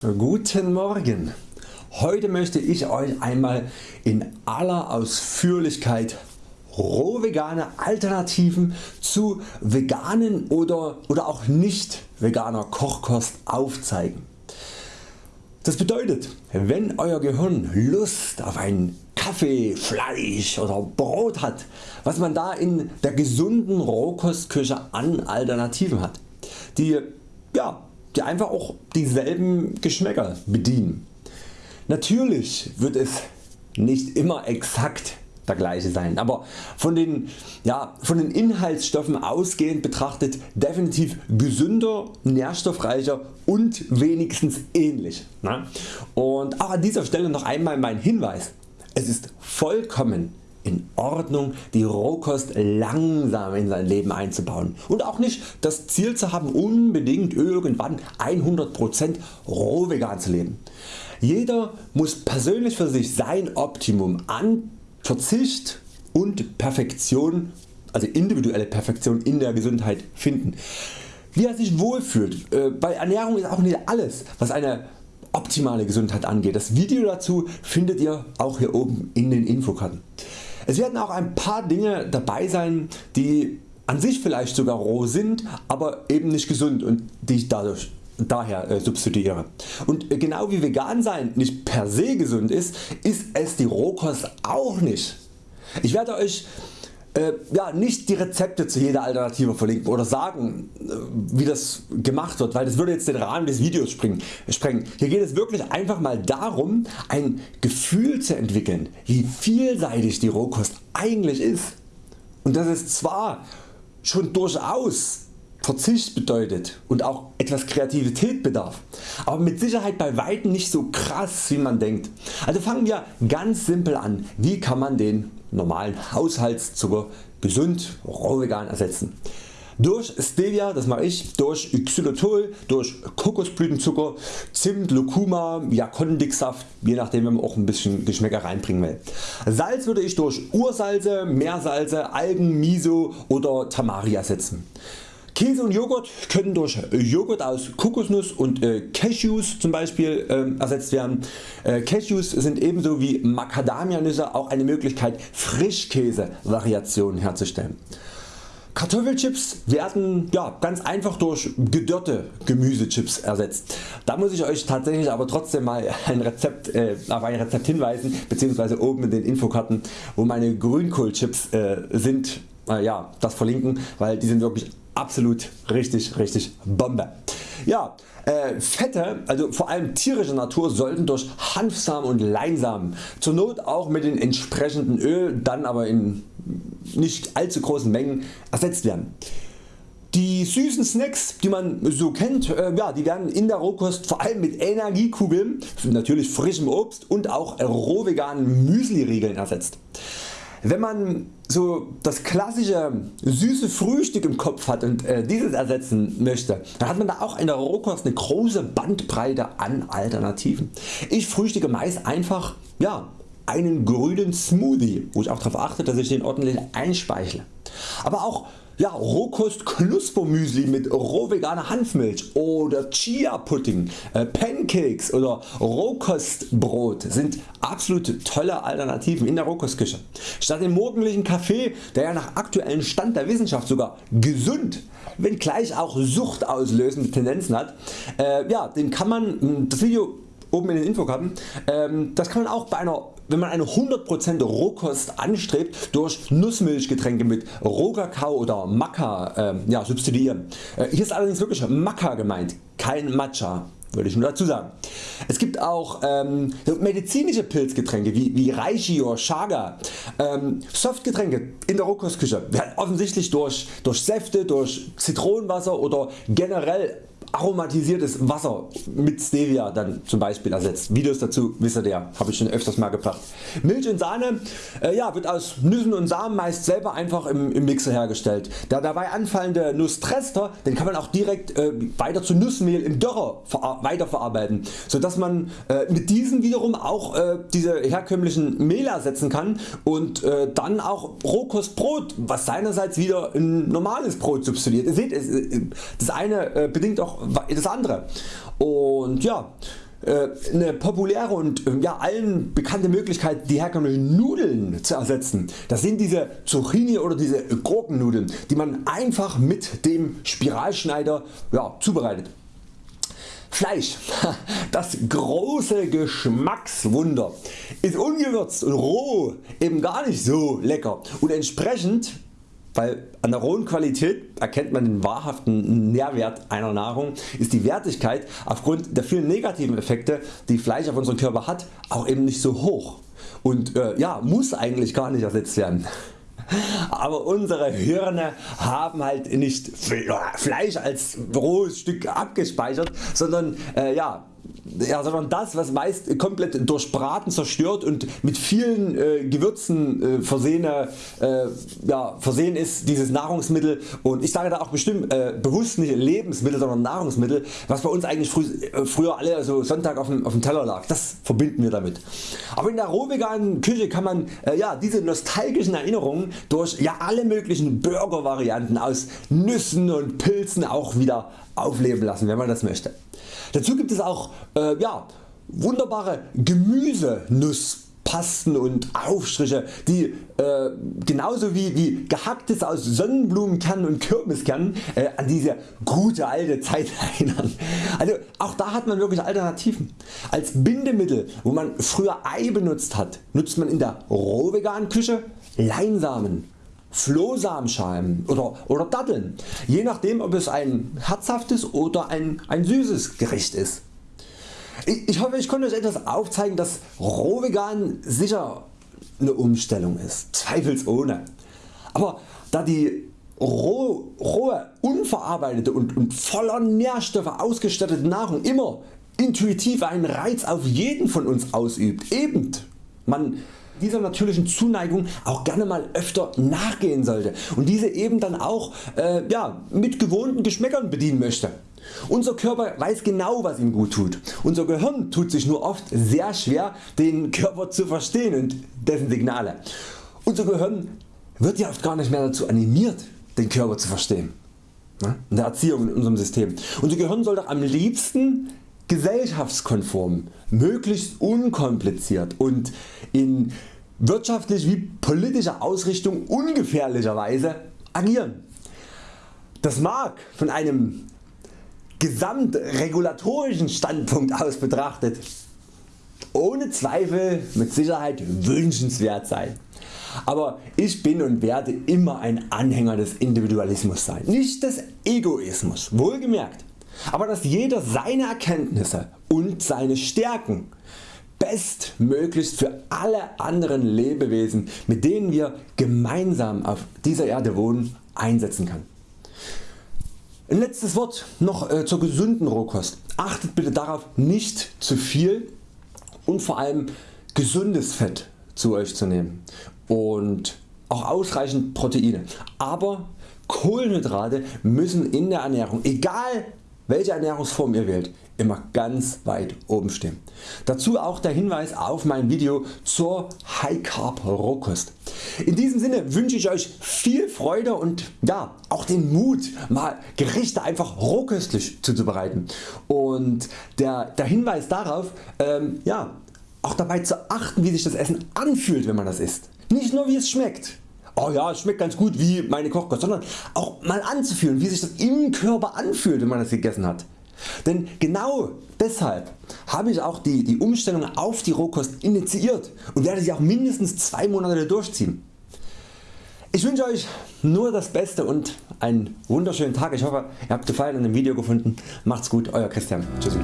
Guten Morgen! Heute möchte ich Euch einmal in aller Ausführlichkeit roh vegane Alternativen zu veganen oder, oder auch nicht veganer Kochkost aufzeigen. Das bedeutet wenn Euer Gehirn Lust auf einen Kaffee, Fleisch oder Brot hat, was man da in der gesunden Rohkostküche an Alternativen hat, die ja, die einfach auch dieselben Geschmäcker bedienen. Natürlich wird es nicht immer exakt der gleiche sein, aber von den, ja, von den Inhaltsstoffen ausgehend betrachtet definitiv gesünder, nährstoffreicher und wenigstens ähnlich. Ne? Und auch an dieser Stelle noch einmal mein Hinweis. Es ist vollkommen in Ordnung die Rohkost langsam in sein Leben einzubauen und auch nicht das Ziel zu haben unbedingt irgendwann 100% roh vegan zu leben. Jeder muss persönlich für sich sein Optimum an Verzicht und Perfektion, also individuelle Perfektion in der Gesundheit finden. Wie er sich wohlfühlt. Äh, bei Ernährung ist auch nicht alles was eine optimale Gesundheit angeht. Das Video dazu findet ihr auch hier oben in den Infokarten. Es werden auch ein paar Dinge dabei sein die an sich vielleicht sogar roh sind, aber eben nicht gesund und die ich dadurch daher äh, substituiere. Und äh, genau wie vegan sein nicht per se gesund ist, ist es die Rohkost auch nicht. Ich werde Euch äh, ja, nicht die Rezepte zu jeder Alternative verlinken oder sagen äh, wie das gemacht wird, weil das würde jetzt den Rahmen des Videos sprengen. Hier geht es wirklich einfach mal darum ein Gefühl zu entwickeln wie vielseitig die Rohkost eigentlich ist und dass es zwar schon durchaus Verzicht bedeutet und auch etwas Kreativität bedarf, aber mit Sicherheit bei Weitem nicht so krass wie man denkt. Also fangen wir ganz simpel an, wie kann man den normalen Haushaltszucker gesund roh vegan ersetzen. Durch Stevia, das mache ich, durch Xylitol, durch Kokosblütenzucker, Zimt, Lucuma, Jakondixsaft, je nachdem wenn man auch ein bisschen Geschmäcker reinbringen will. Salz würde ich durch Ursalze, Meersalze, Algen, Miso oder Tamari ersetzen. Käse und Joghurt können durch Joghurt aus Kokosnuss und äh, Cashews zum Beispiel äh, ersetzt werden. Äh, Cashews sind ebenso wie Macadamianüsse auch eine Möglichkeit Frischkäse Variationen herzustellen. Kartoffelchips werden ja, ganz einfach durch gedörrte Gemüsechips ersetzt. Da muss ich Euch tatsächlich aber trotzdem mal ein Rezept, äh, auf ein Rezept hinweisen bzw. oben in den Infokarten wo meine Grünkohlchips äh, sind, äh, ja, das verlinken, weil die sind wirklich absolut richtig richtig Bombe. Ja, äh, Fette, also vor allem tierischer Natur sollten durch Hanfsamen und Leinsamen, zur Not auch mit den entsprechenden Öl, dann aber in nicht allzu großen Mengen ersetzt werden. Die süßen Snacks die man so kennt, äh, ja, die werden in der Rohkost vor allem mit Energiekugeln, natürlich frischem Obst und auch roh veganen Müsli Riegeln ersetzt. Wenn man so das klassische süße Frühstück im Kopf hat und äh, dieses ersetzen möchte, dann hat man da auch in der Rohkost eine große Bandbreite an Alternativen. Ich frühstücke meist einfach ja, einen grünen Smoothie, wo ich auch darauf achte dass ich den ordentlich einspeichle. Aber auch ja, Rohkost Knuspermüsli mit roh veganer Hanfmilch oder Chia Pudding, äh, Pancakes oder Rohkostbrot sind absolut tolle Alternativen in der Rohkostküche. Statt dem morgendlichen Kaffee, der ja nach aktuellem Stand der Wissenschaft sogar gesund, wenngleich auch suchtauslösende Tendenzen hat, äh, ja, den kann man, das Video oben in den Infokarten. Ähm, das kann man auch bei einer wenn man eine 100% Rohkost anstrebt durch Nussmilchgetränke mit Rohkakao oder Maca äh, ja, substituieren. Äh, hier ist allerdings wirklich Maca gemeint, kein Matcha würde ich nur dazu sagen. Es gibt auch ähm, medizinische Pilzgetränke wie, wie Reishi oder Chaga, ähm, Softgetränke in der Rohkostküche werden offensichtlich durch, durch Säfte, durch Zitronenwasser oder generell aromatisiertes Wasser mit Stevia dann zum Beispiel ersetzt. Videos dazu wisst ihr habe ich schon öfters mal gebracht. Milch und Sahne äh, ja, wird aus Nüssen und Samen meist selber einfach im, im Mixer hergestellt. Der dabei anfallende Nusstrester den kann man auch direkt äh, weiter zu Nussmehl im Dörrer weiterverarbeiten, sodass man äh, mit diesen wiederum auch äh, diese herkömmlichen Mehl ersetzen kann und äh, dann auch Rohkostbrot, was seinerseits wieder ein normales Brot substituiert. Ihr seht, das eine äh, bedingt auch das andere. Und ja, äh, eine populäre und ähm, ja, allen bekannte Möglichkeit die herkömmlichen Nudeln zu ersetzen. Das sind diese Zucchini oder diese Gurkennudeln die man einfach mit dem Spiralschneider ja, zubereitet. Fleisch, das große Geschmackswunder, ist ungewürzt und roh eben gar nicht so lecker und entsprechend weil an der rohen Qualität erkennt man den wahrhaften Nährwert einer Nahrung, ist die Wertigkeit aufgrund der vielen negativen Effekte die Fleisch auf unseren Körper hat auch eben nicht so hoch und äh, ja, muss eigentlich gar nicht ersetzt werden. Aber unsere Hirne haben halt nicht Fleisch als rohes Stück abgespeichert, sondern äh, ja, ja, sondern das was meist komplett durch Braten zerstört und mit vielen äh, Gewürzen äh, versehene, äh, ja, versehen ist dieses Nahrungsmittel und ich sage da auch bestimmt äh, bewusst nicht Lebensmittel sondern Nahrungsmittel was bei uns eigentlich frü äh, früher alle so Sonntag auf dem, auf dem Teller lag, das verbinden wir damit. Aber in der rohveganen Küche kann man äh, ja, diese nostalgischen Erinnerungen durch ja, alle möglichen Burger Varianten aus Nüssen und Pilzen auch wieder aufleben lassen wenn man das möchte. Dazu gibt es auch äh, ja, wunderbare Gemüsenusspasten und Aufstriche die äh, genauso wie, wie gehacktes aus Sonnenblumenkernen und Kürbiskernen äh, an diese gute alte Zeit erinnern. Also auch da hat man wirklich Alternativen. Als Bindemittel wo man früher Ei benutzt hat nutzt man in der rohveganen Küche Leinsamen Flohsamenschalen oder, oder Datteln, je nachdem ob es ein herzhaftes oder ein, ein süßes Gericht ist. Ich, ich hoffe ich konnte Euch etwas aufzeigen dass Rohvegan sicher eine Umstellung ist, zweifelsohne. Aber da die roh, rohe, unverarbeitete und, und voller Nährstoffe ausgestattete Nahrung immer intuitiv einen Reiz auf jeden von uns ausübt, eben man dieser natürlichen Zuneigung auch gerne mal öfter nachgehen sollte und diese eben dann auch äh, ja, mit gewohnten Geschmäckern bedienen möchte. Unser Körper weiß genau was ihm gut tut. Unser Gehirn tut sich nur oft sehr schwer den Körper zu verstehen und dessen Signale. Unser Gehirn wird ja oft gar nicht mehr dazu animiert den Körper zu verstehen. In der Erziehung in unserem System. Unser Gehirn soll doch am liebsten gesellschaftskonform, möglichst unkompliziert und in wirtschaftlich wie politischer Ausrichtung ungefährlicherweise agieren. Das mag von einem gesamtregulatorischen Standpunkt aus betrachtet ohne Zweifel mit Sicherheit wünschenswert sein. Aber ich bin und werde immer ein Anhänger des Individualismus sein, nicht des Egoismus, wohlgemerkt aber dass jeder seine Erkenntnisse und seine Stärken bestmöglichst für alle anderen Lebewesen mit denen wir gemeinsam auf dieser Erde wohnen einsetzen kann. Ein letztes Wort noch äh, zur gesunden Rohkost. Achtet bitte darauf nicht zu viel und vor allem gesundes Fett zu Euch zu nehmen und auch ausreichend Proteine. Aber Kohlenhydrate müssen in der Ernährung egal welche Ernährungsform ihr wählt immer ganz weit oben stehen. Dazu auch der Hinweis auf mein Video zur High Carb Rohkost. In diesem Sinne wünsche ich Euch viel Freude und ja, auch den Mut mal Gerichte einfach rohköstlich zuzubereiten und der, der Hinweis darauf ähm, ja, auch dabei zu achten wie sich das Essen anfühlt wenn man das isst. Nicht nur wie es schmeckt oh ja es schmeckt ganz gut wie meine Kochkost, sondern auch mal anzufühlen wie sich das im Körper anfühlt wenn man das gegessen hat. Denn genau deshalb habe ich auch die, die Umstellung auf die Rohkost initiiert und werde sie auch mindestens 2 Monate durchziehen. Ich wünsche Euch nur das Beste und einen wunderschönen Tag. Ich hoffe ihr habt Gefallen an dem Video gefunden. Macht's gut Euer Christian. Tschüssi.